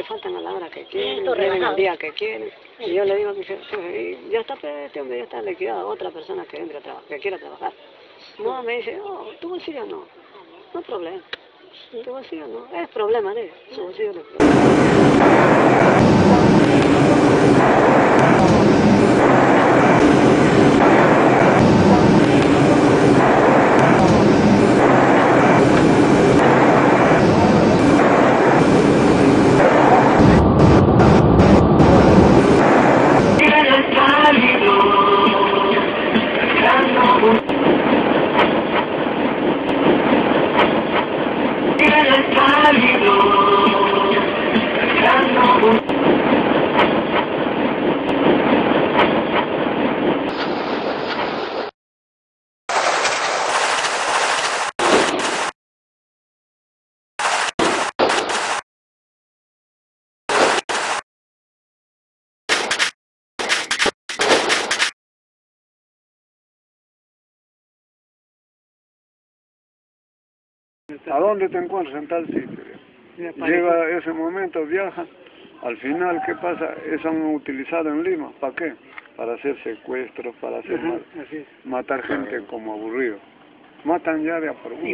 se faltan a la hora que quieren, vienen el día que quieren. Y yo le digo que se- ya está, este hombre ya está liquidado, otra persona que entre a trabajar, que quiera trabajar. No, me dice, oh, tu bolsillo no, no problema. Tu bolsillo no, es problema de él, su bolsillo no es problema. Era caldo ¿A dónde te encuentras en tal sitio? Llega ese momento, viaja, al final, ¿qué pasa? Eso han utilizado en Lima, ¿para qué? Para hacer secuestros, para hacer Ajá, matar gente como aburrido. Matan ya de a por.